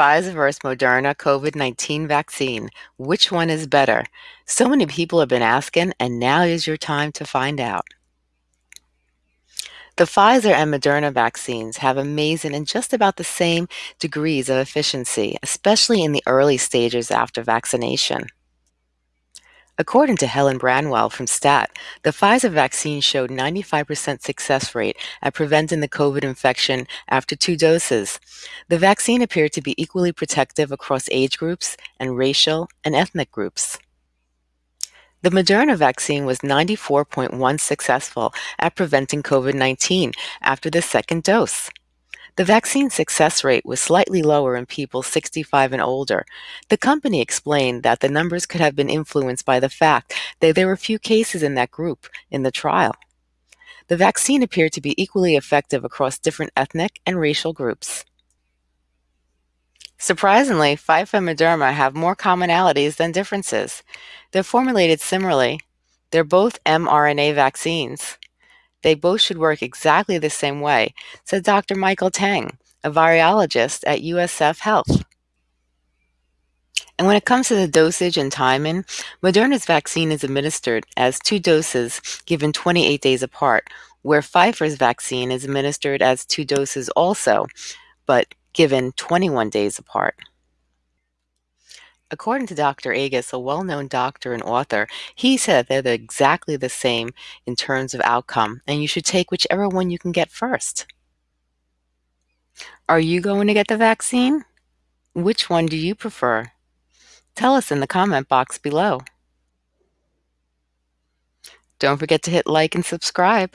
Pfizer versus Moderna COVID-19 vaccine. Which one is better? So many people have been asking, and now is your time to find out. The Pfizer and Moderna vaccines have amazing and just about the same degrees of efficiency, especially in the early stages after vaccination. According to Helen Branswell from STAT, the Pfizer vaccine showed 95% success rate at preventing the COVID infection after two doses. The vaccine appeared to be equally protective across age groups and racial and ethnic groups. The Moderna vaccine was 94.1 successful at preventing COVID-19 after the second dose. The vaccine success rate was slightly lower in people 65 and older. The company explained that the numbers could have been influenced by the fact that there were few cases in that group in the trial. The vaccine appeared to be equally effective across different ethnic and racial groups. Surprisingly, Pfizer and Moderna have more commonalities than differences. They're formulated similarly. They're both mRNA vaccines. They both should work exactly the same way, said Dr. Michael Teng, a virologist at USF Health. And when it comes to the dosage and timing, Moderna's vaccine is administered as two doses given 28 days apart, where Pfizer's vaccine is administered as two doses also, but given 21 days apart. According to Dr. Agus, a well-known doctor and author, he said they're exactly the same in terms of outcome, and you should take whichever one you can get first. Are you going to get the vaccine? Which one do you prefer? Tell us in the comment box below. Don't forget to hit like and subscribe.